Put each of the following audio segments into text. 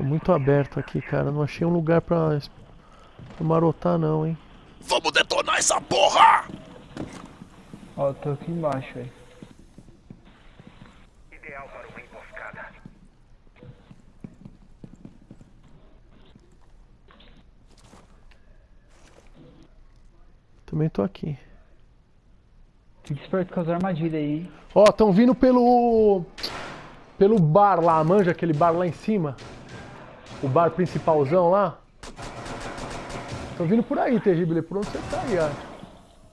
Tô muito aberto aqui, cara. Não achei um lugar pra, pra marotar não, hein. Vamos detonar essa porra! Ó, eu tô aqui embaixo, velho. Ideal para uma emboscada. Também tô aqui. Fique esperto com as armadilhas aí, hein? Ó, tão vindo pelo... Pelo bar lá, manja aquele bar lá em cima? O bar principalzão lá? Tão vindo por aí, Terrível. Por onde você tá aí, ó?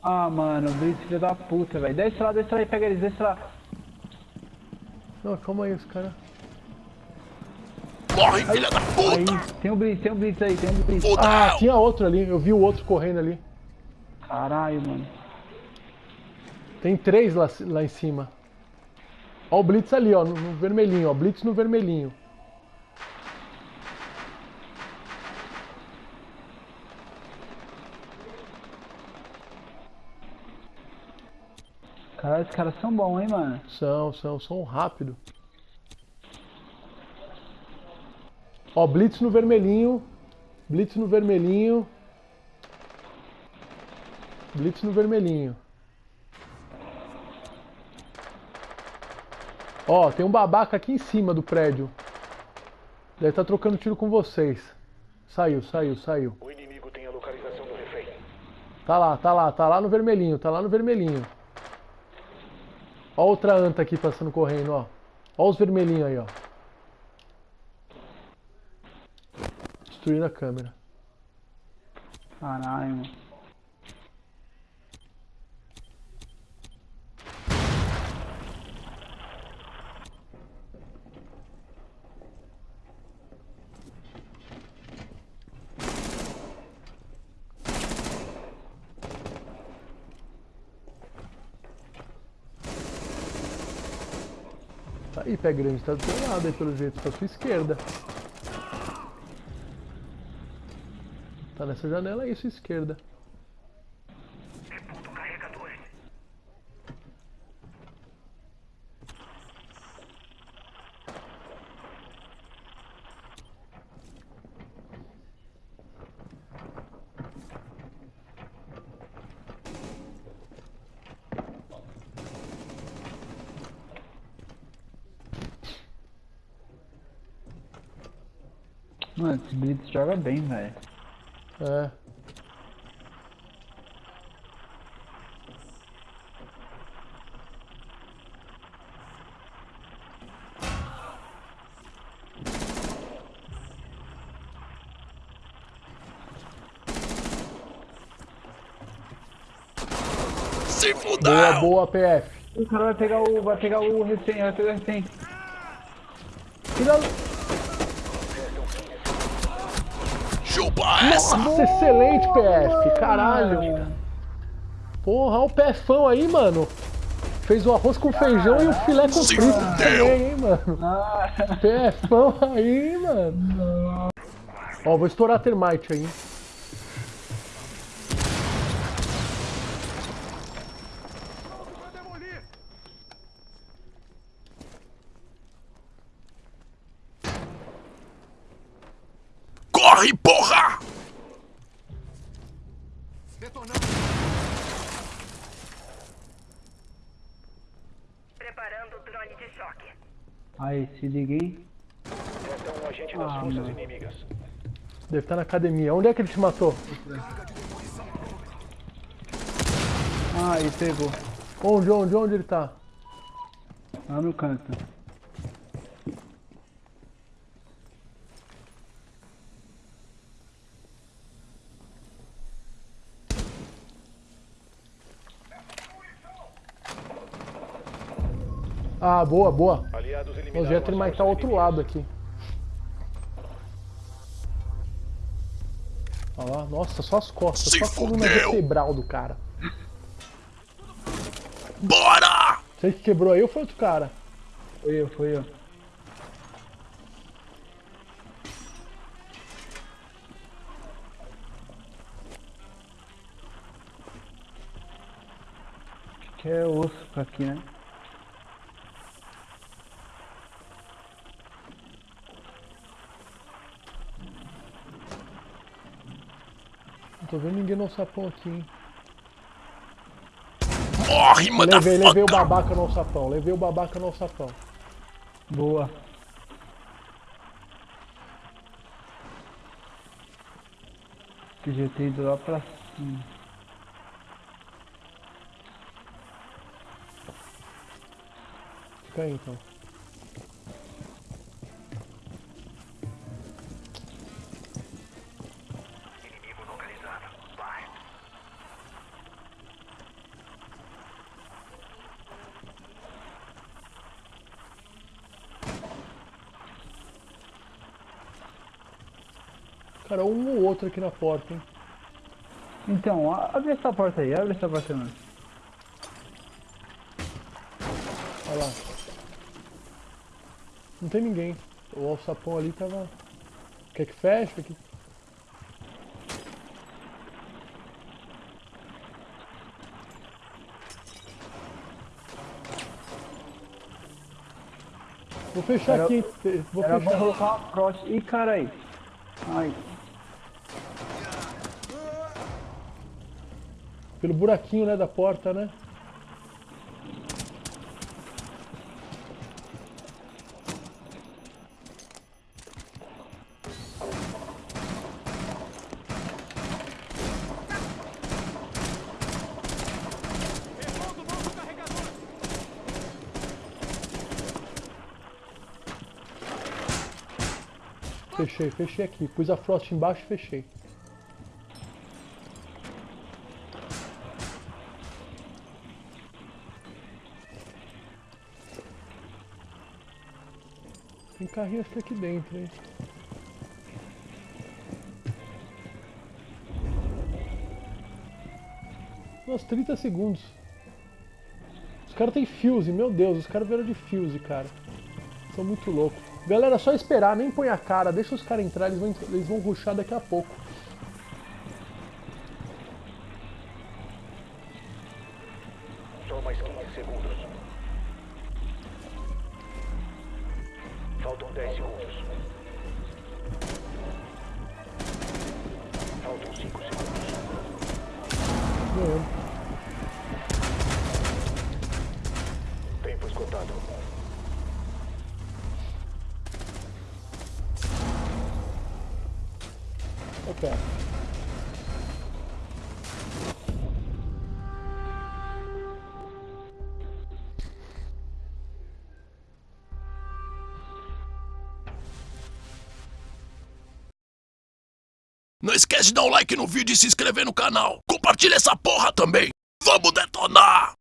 Ah, mano, Blitz, filho da puta, velho. Desce lá, desce lá e pega eles, desce lá. Não, calma aí, os caras... Corre, filha da Aí, puta! tem um Blitz, tem um Blitz aí, tem um Blitz. Ah, tinha outro ali. Eu vi o outro correndo ali. Caralho, mano. Tem três lá, lá em cima. Ó o Blitz ali, ó, no, no vermelhinho, ó. Blitz no vermelhinho. Caralho, esses caras são bons, hein, mano. São, são, são rápido. Ó, Blitz no vermelhinho. Blitz no vermelhinho. Blitz no vermelhinho. Ó, tem um babaca aqui em cima do prédio. Deve estar trocando tiro com vocês. Saiu, saiu, saiu. O inimigo tem a localização do refém. Tá lá, tá lá, tá lá no vermelhinho, tá lá no vermelhinho. Ó outra anta aqui passando correndo, ó. Ó os vermelhinhos aí, ó. Destruindo a câmera. Caralho, mano. Aí, pé grande, tá do seu lado aí pelo jeito, pra sua esquerda. Tá nessa janela aí, sua esquerda. Mano, esse Blitz joga bem, velho. É. Se Boa, fudeu! boa, PF. O cara vai pegar o. vai pegar o recém, vai pegar o recém. Tira... Essa! Nossa, excelente, PF. Caralho. Porra, olha o PFão aí, mano. Fez o arroz com feijão e o filé com frito também, hein, mano. Ah, PFão aí, mano. Ó, vou estourar a termite aí. Corre, porra! Preparando o drone de choque. Aí, se liguei. Um agente das Ah, forças não. inimigas. Deve estar na academia. Onde é que ele te matou? Ah, ele pegou. Onde, onde, onde ele tá? Lá no canto. Ah, boa, boa. O Jet ele ao forças outro lado aqui. Olha lá, nossa, só as costas, Se só a coluna vertebral do cara. Bora! Você que quebrou aí ou foi outro cara? Foi eu, foi eu. Acho que é osso pra aqui, né? Tô vendo ninguém no sapão aqui, hein? Morre, Levei, levei o babaca no sapão, levei o babaca no sapão. Boa. Podia ter ido lá pra cima. Fica aí então. Cara, um ou outro aqui na porta, hein? Então, abre essa porta aí, abre essa porta aí. Olha lá. Não tem ninguém. O alçapão ali tava. Quer que feche? Aqui. Vou fechar Era- aqui, hein? Vou Era bom fechar. colocar uma cross. Ih, cara aí. Ai, Pelo buraquinho, né, da porta, né? Fechei, fechei aqui. Pus a Frost embaixo e fechei. Tem carrinho acho que aqui dentro, hein? Nossa, 30 segundos. Os caras têm fuse, meu Deus, os caras vieram de fuse, cara. São muito loucos. Galera, só esperar, nem põe a cara, deixa os caras entrar, eles vão, eles vão rushar daqui a pouco. 10 segundos. Faltam 5 segundos. Ganhamos. Tempo esgotado. Ok. Não esquece de dar um like no vídeo e se inscrever no canal. Compartilha essa porra também. Vamos detonar!